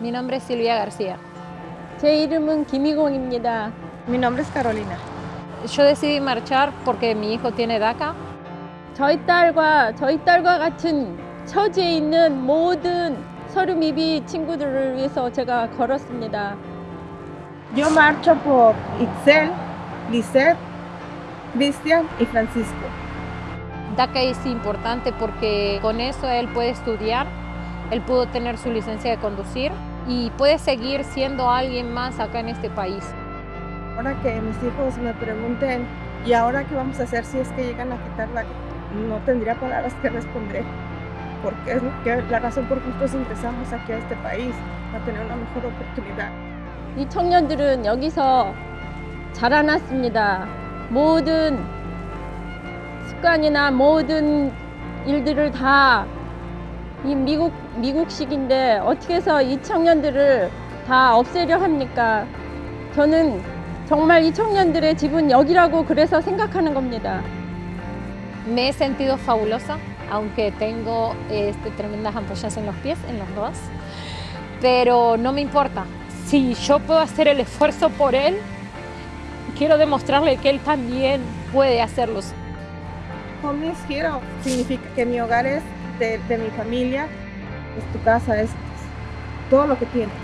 Mi nombre es Silvia García. 제 이름은 김희공입니다. Mi nombre es Carolina. Yo decidí marchar porque mi hijo tiene DACA. 저희 딸과 저희 딸과 같은 처지에 있는 모든 서류 미비 친구들을 위해서 제가 걸었습니다. Yo marcho por Itzel, Lisette, Cristian y Francisco. DACA es importante porque con eso él puede estudiar, él pudo tener su licencia de conducir y puede seguir siendo alguien más acá en este país. Ahora que mis hijos me pregunten, ¿y ahora qué vamos a hacer si es que llegan a quitarla? No tendría palabras que responder, porque es lo que- la razón por que nosotros ingresamos aquí a este país, para tener una mejor oportunidad. 이 청년들은 여기서 자라났습니다. 모든 습관이나 모든 일들을 다 이 미국 미국식인데 어떻게 해서 이 청년들을 다 없애려 합니까? 저는 정말 이 청년들의 집은 여기라고 그래서 생각하는 겁니다. Me he sentido fabulosa, aunque tengo este, tremendas ampollas en los pies, en los dos, pero no me importa. Si yo puedo hacer el esfuerzo por él, quiero demostrarle que él también puede hacerlo. Home is hero significa que mi hogar es de, mi familia, es tu casa, es todo lo que tienes.